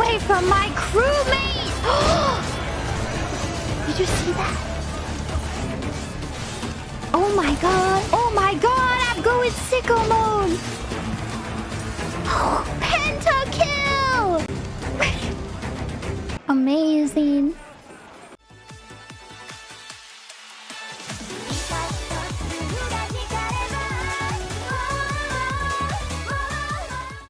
away from my crewmate! Did you see that? Oh my god! Oh my god! I'm going sicko mode! Pentakill! Amazing!